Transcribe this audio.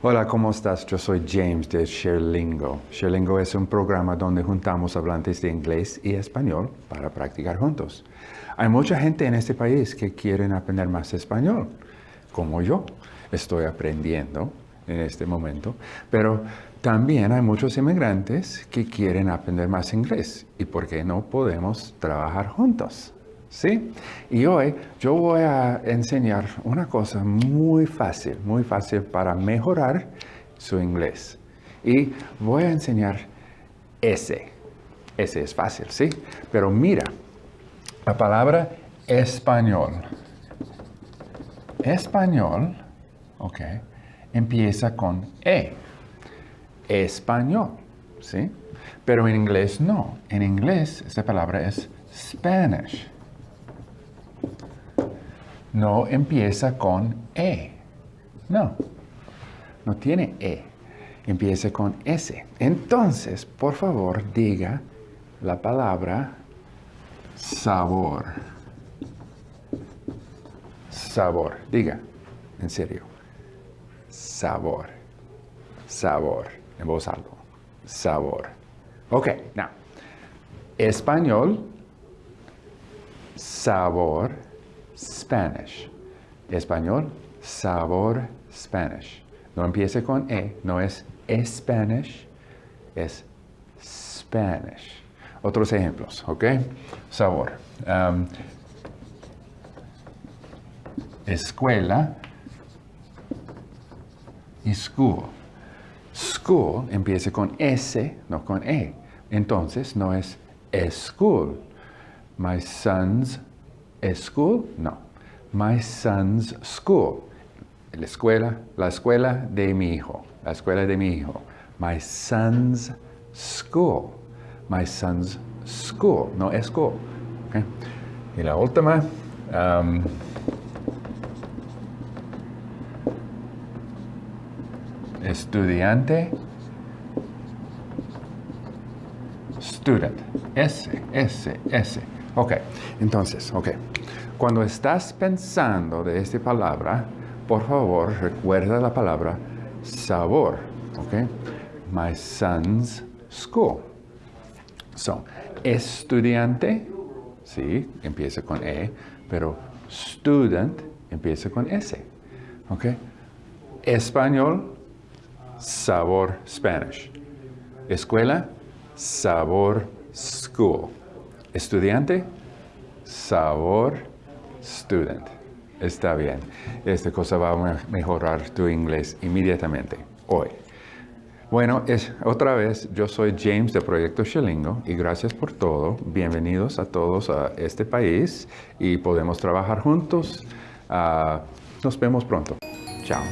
Hola, ¿cómo estás? Yo soy James de Sherlingo. Sherlingo es un programa donde juntamos hablantes de inglés y español para practicar juntos. Hay mucha gente en este país que quieren aprender más español, como yo. Estoy aprendiendo en este momento, pero también hay muchos inmigrantes que quieren aprender más inglés. ¿Y por qué no podemos trabajar juntos? ¿Sí? Y hoy yo voy a enseñar una cosa muy fácil, muy fácil para mejorar su inglés. Y voy a enseñar ese. Ese es fácil, ¿sí? Pero mira, la palabra español. Español, ok, empieza con E. Español, ¿sí? Pero en inglés no. En inglés esa palabra es Spanish no empieza con E. No, no tiene E. Empieza con S. Entonces, por favor, diga la palabra sabor. Sabor. Diga, en serio. Sabor. Sabor. En voz alta. Sabor. Ok, now. Español. Sabor Spanish. Español, sabor Spanish. No empiece con E, no es Spanish, es Spanish. Otros ejemplos, ¿ok? Sabor. Escuela y school. School empieza con S, no con E. Entonces no es school. My son's school? No. My son's school. La escuela, la escuela de mi hijo. La escuela de mi hijo. My son's school. My son's school. No school. Okay. Y la última. Um, estudiante. Student. S, S, S. Ok, entonces, ok. Cuando estás pensando de esta palabra, por favor, recuerda la palabra sabor. Ok. My son's school. So, estudiante, sí, empieza con E, pero student empieza con S. Ok. Español, sabor Spanish. Escuela, sabor school. Estudiante, sabor, student. Está bien. Esta cosa va a mejorar tu inglés inmediatamente, hoy. Bueno, es, otra vez, yo soy James de Proyecto Shelingo y gracias por todo. Bienvenidos a todos a este país y podemos trabajar juntos. Ah, nos vemos pronto. Chao.